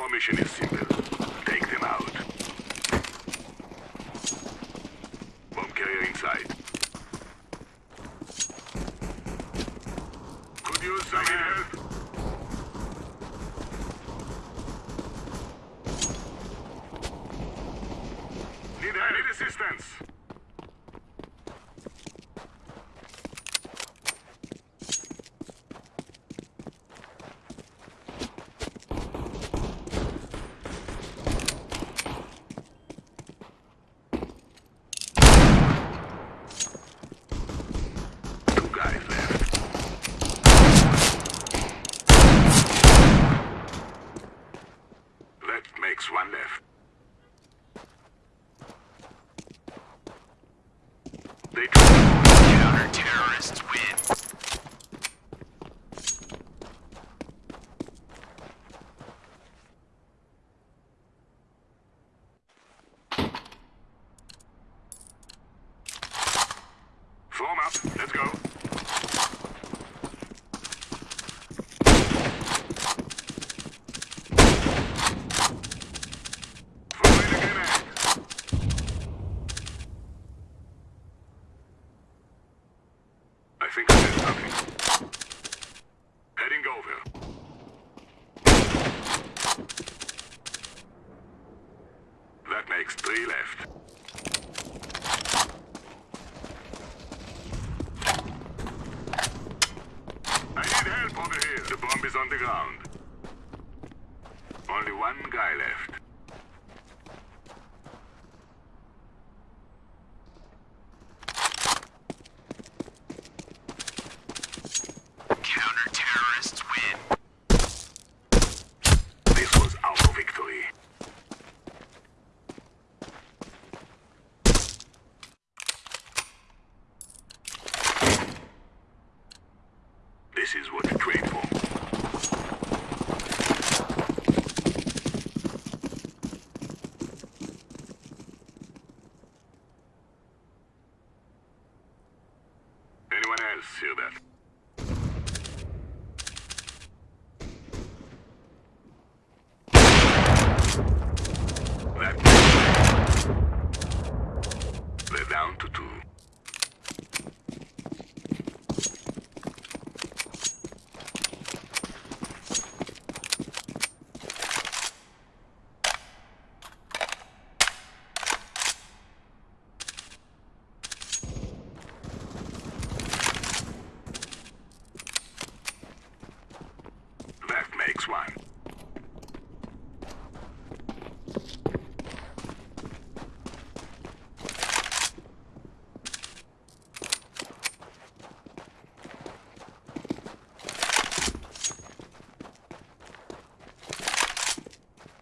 Our mission is simple. Take them out. Bomb carrier inside. Could use some help. Need help. Need assistance. Two guys left. That makes one left. They Counter-terrorists win. form up. Let's go. Throwing a grenade. I think did something. Heading over. That makes three left. I need help over here. The bomb is on the ground. Only one guy left. Counter-terrorists win. This was our victory. This is what we trade for. Anyone else hear that? That They're down to two. That makes one.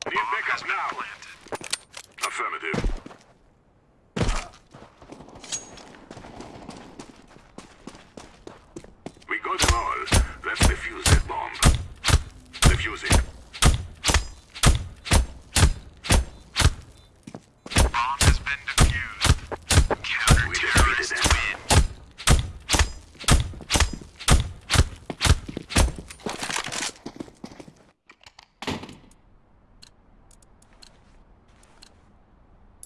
Need backup now. Affirmative. We got them all. Let's defuse that bomb. Defuse it. Bomb has been defused. Counter-terrorists defeated win.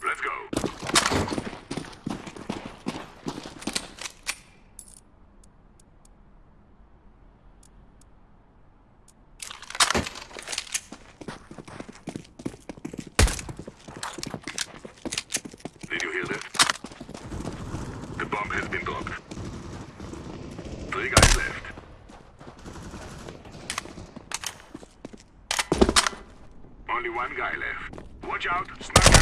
Let's go. Did you hear that? The bomb has been dropped. Three guys left. Only one guy left. Watch out, sniper!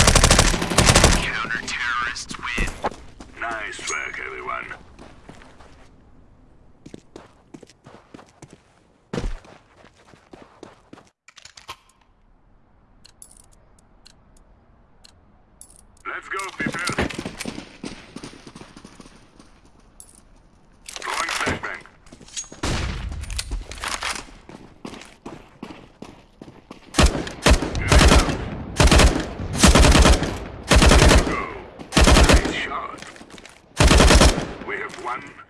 Counter-terrorists win. Nice work, everyone. Let's go, people. Throwing flashbang. Grenade out. There you go. Nice shot. We have one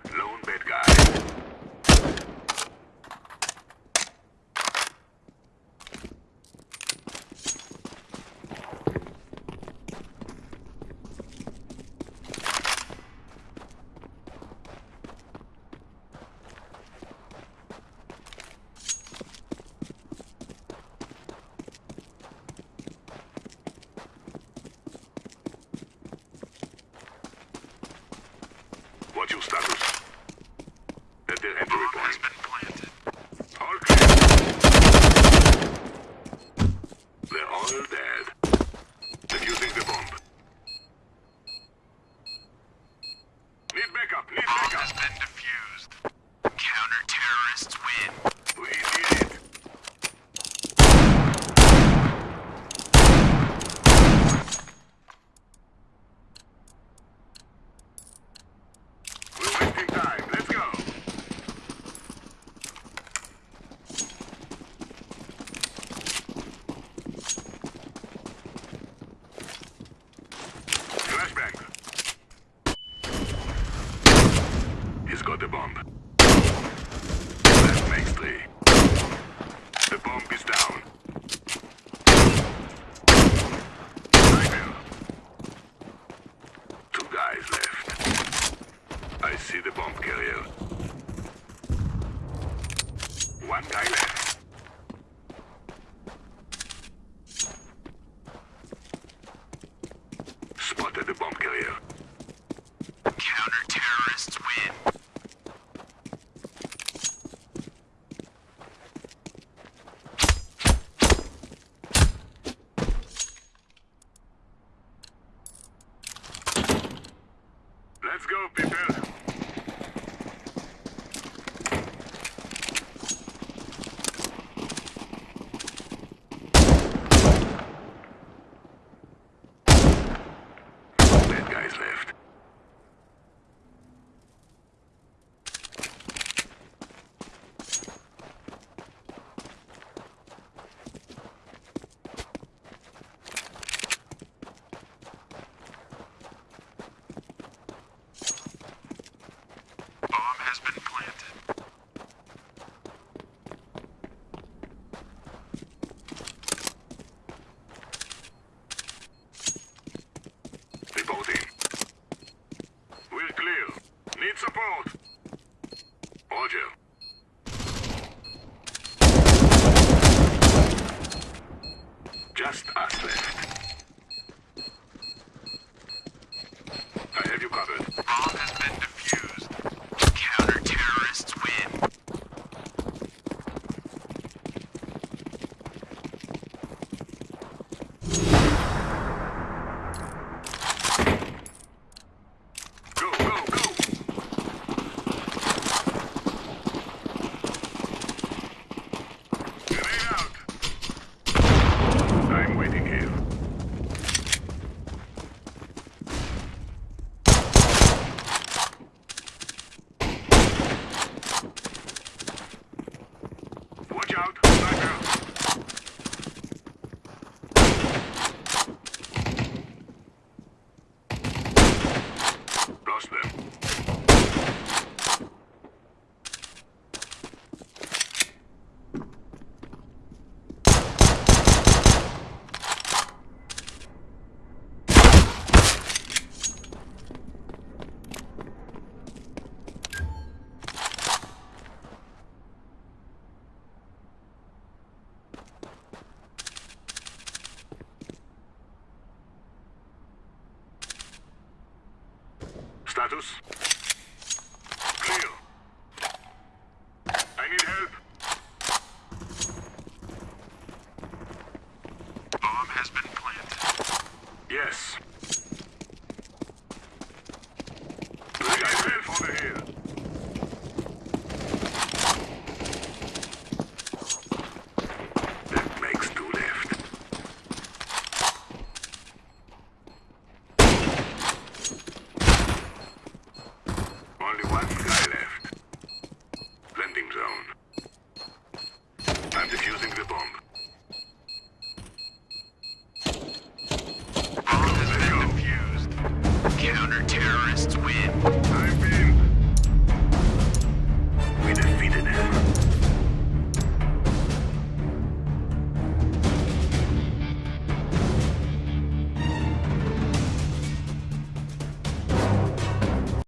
Roger. Just us left. I have you covered. Bomb has been status.